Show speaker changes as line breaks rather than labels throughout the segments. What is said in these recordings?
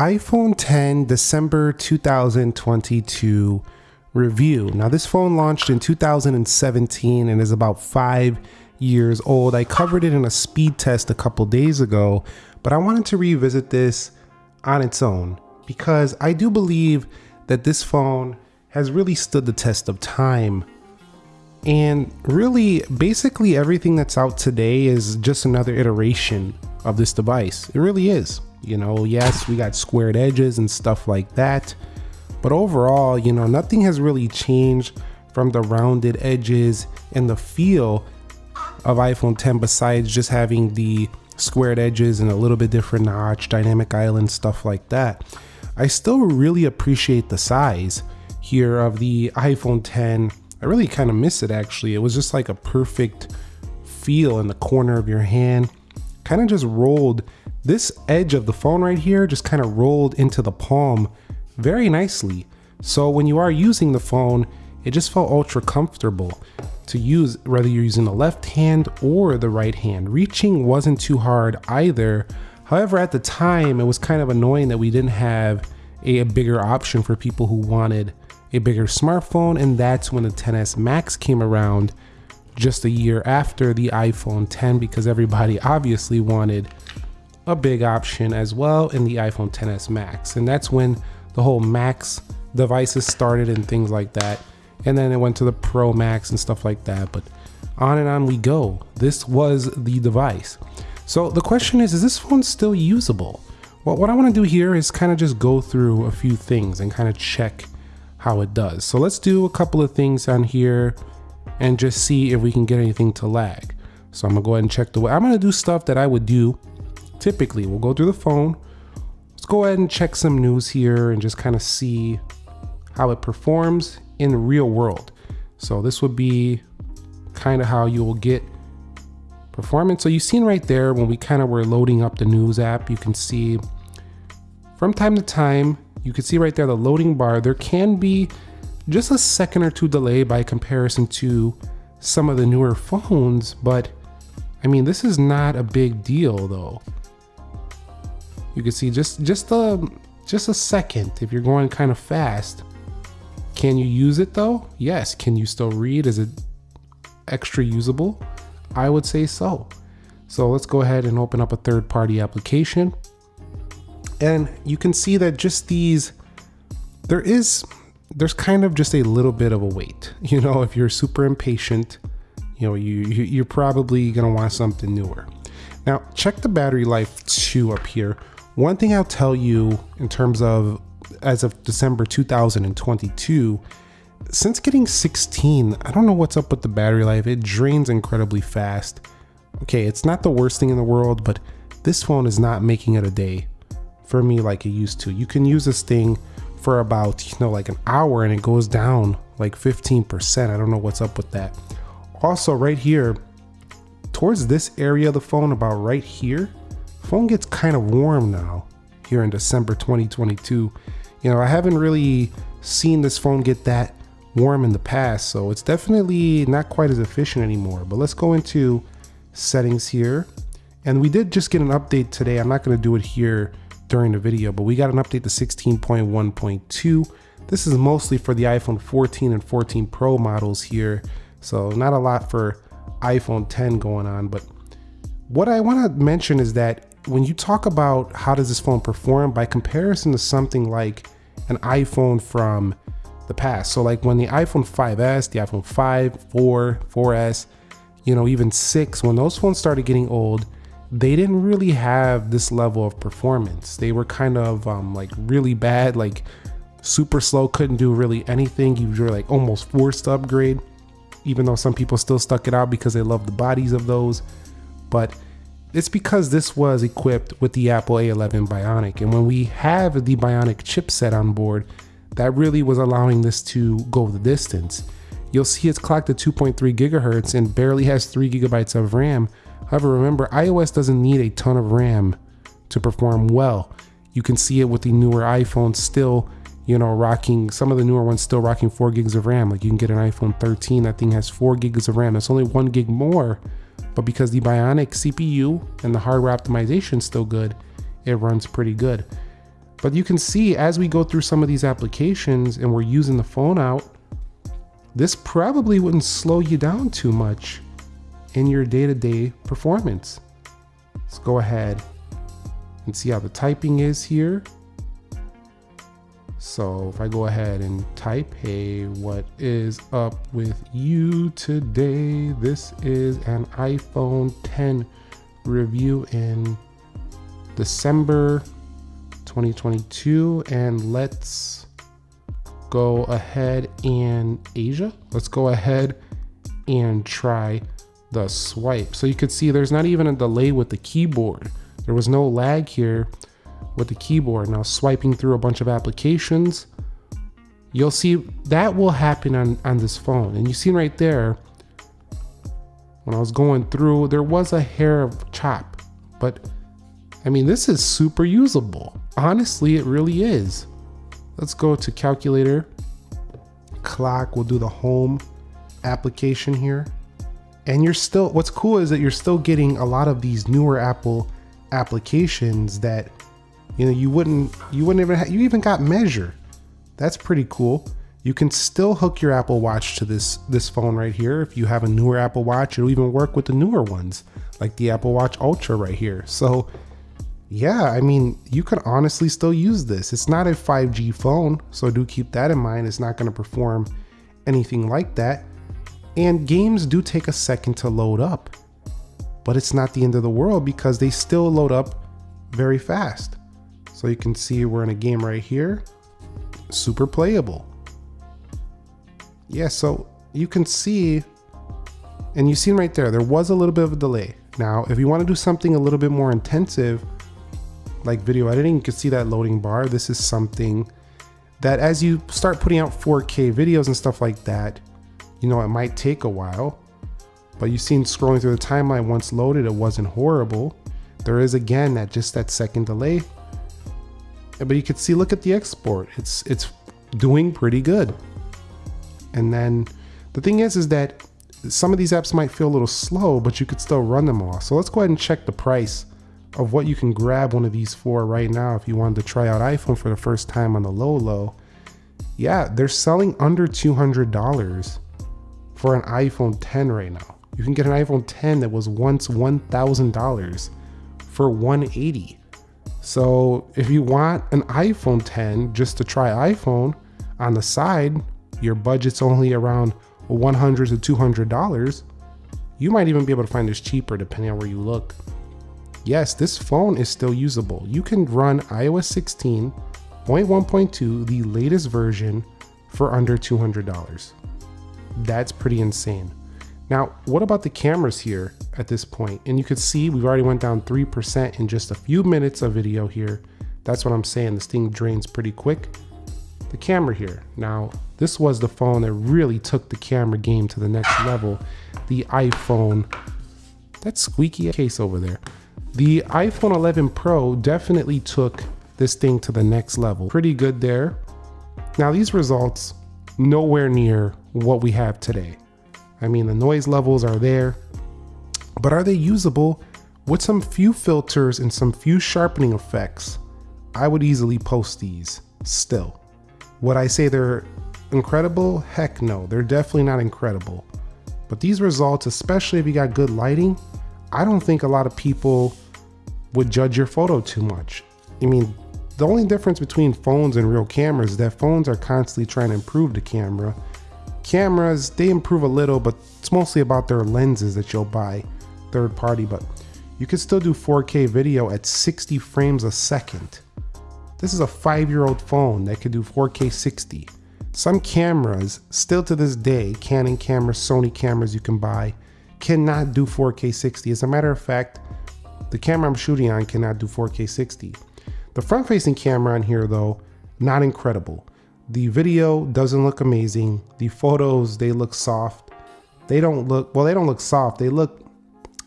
iPhone 10 December 2022 review. Now, this phone launched in 2017 and is about five years old. I covered it in a speed test a couple days ago, but I wanted to revisit this on its own because I do believe that this phone has really stood the test of time. And really, basically, everything that's out today is just another iteration of this device. It really is. You know, yes, we got squared edges and stuff like that. But overall, you know, nothing has really changed from the rounded edges and the feel of iPhone 10 besides just having the squared edges and a little bit different notch, dynamic island, stuff like that. I still really appreciate the size here of the iPhone 10. I really kind of miss it actually. It was just like a perfect feel in the corner of your hand. Kind of just rolled this edge of the phone right here just kind of rolled into the palm very nicely. So when you are using the phone, it just felt ultra comfortable to use whether you're using the left hand or the right hand. Reaching wasn't too hard either. However, at the time, it was kind of annoying that we didn't have a, a bigger option for people who wanted a bigger smartphone, and that's when the 10s Max came around just a year after the iPhone 10 because everybody obviously wanted a big option as well in the iPhone 10s Max. And that's when the whole Max devices started and things like that. And then it went to the Pro Max and stuff like that. But on and on we go. This was the device. So the question is, is this phone still usable? Well, what I want to do here is kind of just go through a few things and kind of check how it does. So let's do a couple of things on here and just see if we can get anything to lag. So I'm gonna go ahead and check the way. I'm gonna do stuff that I would do typically. We'll go through the phone. Let's go ahead and check some news here and just kind of see how it performs in the real world. So this would be kind of how you will get performance. So you've seen right there when we kind of were loading up the news app, you can see from time to time, you can see right there the loading bar, there can be just a second or two delay by comparison to some of the newer phones, but I mean, this is not a big deal though. You can see just just a just a second if you're going kind of fast. Can you use it though? Yes. Can you still read? Is it extra usable? I would say so. So let's go ahead and open up a third party application. And you can see that just these, there is, there's kind of just a little bit of a wait. You know, if you're super impatient, you know, you, you're probably gonna want something newer. Now, check the battery life too up here. One thing I'll tell you in terms of as of December 2022, since getting 16, I don't know what's up with the battery life. It drains incredibly fast. Okay, it's not the worst thing in the world, but this phone is not making it a day for me like it used to. You can use this thing for about, you know, like an hour and it goes down like 15%. I don't know what's up with that. Also, right here, towards this area of the phone, about right here, phone gets kind of warm now here in December 2022. You know, I haven't really seen this phone get that warm in the past, so it's definitely not quite as efficient anymore. But let's go into settings here. And we did just get an update today. I'm not going to do it here during the video, but we got an update to 16.1.2. This is mostly for the iPhone 14 and 14 Pro models here. So not a lot for iPhone 10 going on, but what I want to mention is that when you talk about how does this phone perform by comparison to something like an iPhone from the past. So like when the iPhone 5S, the iPhone 5, 4, 4S, you know, even 6, when those phones started getting old, they didn't really have this level of performance. They were kind of um, like really bad, like super slow, couldn't do really anything. You were like almost forced to upgrade, even though some people still stuck it out because they love the bodies of those. But it's because this was equipped with the Apple A11 Bionic. And when we have the Bionic chipset on board, that really was allowing this to go the distance. You'll see it's clocked at 2.3 gigahertz and barely has 3 gigabytes of RAM. However, remember, iOS doesn't need a ton of RAM to perform well. You can see it with the newer iPhones still, you know, rocking, some of the newer ones still rocking 4 gigs of RAM. Like you can get an iPhone 13, that thing has 4 gigs of RAM. It's only 1 gig more but because the Bionic CPU and the hardware optimization is still good, it runs pretty good. But you can see as we go through some of these applications and we're using the phone out, this probably wouldn't slow you down too much in your day-to-day -day performance. Let's go ahead and see how the typing is here. So if I go ahead and type, hey, what is up with you today? This is an iPhone 10 review in December 2022 and let's go ahead and Asia. Let's go ahead and try the swipe. So you could see there's not even a delay with the keyboard. There was no lag here with the keyboard. Now swiping through a bunch of applications, you'll see that will happen on, on this phone. And you see right there, when I was going through, there was a hair of chop, but I mean, this is super usable. Honestly, it really is. Let's go to calculator, clock, we'll do the home application here. And you're still, what's cool is that you're still getting a lot of these newer Apple applications that, you know, you wouldn't, you wouldn't even, have, you even got measure. That's pretty cool. You can still hook your Apple Watch to this, this phone right here. If you have a newer Apple Watch, it'll even work with the newer ones, like the Apple Watch Ultra right here. So yeah, I mean, you can honestly still use this. It's not a 5G phone, so do keep that in mind. It's not going to perform anything like that. And games do take a second to load up, but it's not the end of the world because they still load up very fast. So you can see we're in a game right here, super playable. Yeah, so you can see, and you seen right there, there was a little bit of a delay. Now, if you want to do something a little bit more intensive, like video editing, you can see that loading bar. This is something that as you start putting out 4K videos and stuff like that, you know, it might take a while, but you've seen scrolling through the timeline once loaded, it wasn't horrible. There is again that just that second delay, but you can see, look at the export. It's, it's doing pretty good. And then the thing is, is that some of these apps might feel a little slow, but you could still run them all. So let's go ahead and check the price of what you can grab one of these for right now if you wanted to try out iPhone for the first time on the low low. Yeah, they're selling under $200 for an iPhone 10 right now. You can get an iPhone 10 that was once $1,000 for 180. So if you want an iPhone 10 just to try iPhone on the side, your budget's only around 100 to $200. You might even be able to find this cheaper depending on where you look. Yes, this phone is still usable. You can run iOS 16.1.2, the latest version, for under $200. That's pretty insane. Now, what about the cameras here at this point? And you can see we've already went down 3% in just a few minutes of video here. That's what I'm saying. This thing drains pretty quick. The camera here. Now, this was the phone that really took the camera game to the next level. The iPhone, that squeaky case over there. The iPhone 11 Pro definitely took this thing to the next level. Pretty good there. Now these results, nowhere near what we have today. I mean, the noise levels are there, but are they usable with some few filters and some few sharpening effects? I would easily post these still. Would I say they're incredible? Heck no, they're definitely not incredible. But these results, especially if you got good lighting, I don't think a lot of people would judge your photo too much. I mean, the only difference between phones and real cameras is that phones are constantly trying to improve the camera. Cameras, they improve a little, but it's mostly about their lenses that you'll buy third party, but you can still do 4K video at 60 frames a second. This is a five year old phone that can do 4K 60. Some cameras, still to this day, Canon cameras, Sony cameras you can buy, cannot do 4K 60. As a matter of fact, the camera I'm shooting on cannot do 4K 60. The front facing camera on here though, not incredible. The video doesn't look amazing. The photos, they look soft. They don't look, well, they don't look soft. They look,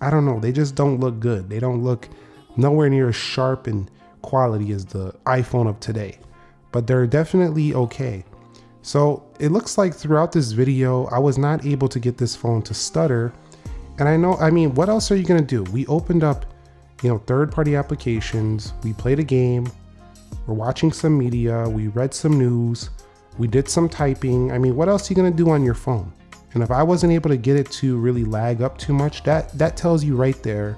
I don't know, they just don't look good. They don't look nowhere near as sharp and quality as the iPhone of today, but they're definitely okay. So it looks like throughout this video, I was not able to get this phone to stutter. And I know, I mean, what else are you gonna do? We opened up you know, third party applications. We played a game. We're watching some media, we read some news, we did some typing. I mean, what else are you gonna do on your phone? And if I wasn't able to get it to really lag up too much, that, that tells you right there,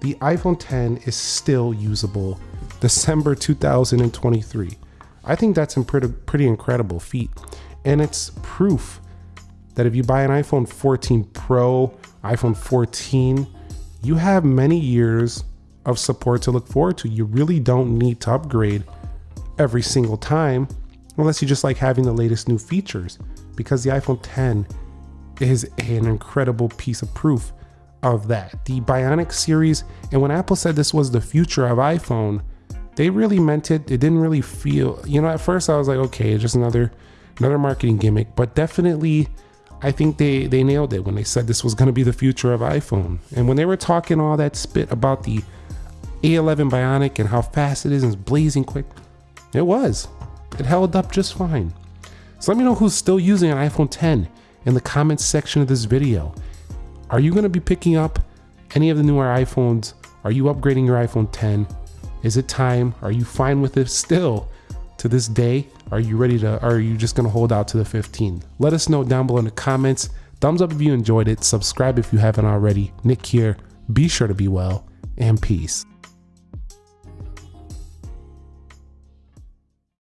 the iPhone 10 is still usable December 2023. I think that's a pretty, pretty incredible feat. And it's proof that if you buy an iPhone 14 Pro, iPhone 14, you have many years of support to look forward to. You really don't need to upgrade every single time unless you just like having the latest new features because the iPhone 10 is an incredible piece of proof of that. The Bionic series, and when Apple said this was the future of iPhone, they really meant it. It didn't really feel, you know, at first I was like, okay, just another another marketing gimmick, but definitely I think they they nailed it when they said this was going to be the future of iPhone. And when they were talking all that spit about the A11 Bionic and how fast it is and it's blazing quick, it was. It held up just fine. So let me know who's still using an iPhone 10 in the comments section of this video. Are you going to be picking up any of the newer iPhones? Are you upgrading your iPhone 10? Is it time? Are you fine with it still to this day? Are you ready to, are you just going to hold out to the 15? Let us know down below in the comments. Thumbs up if you enjoyed it. Subscribe if you haven't already. Nick here. Be sure to be well and peace.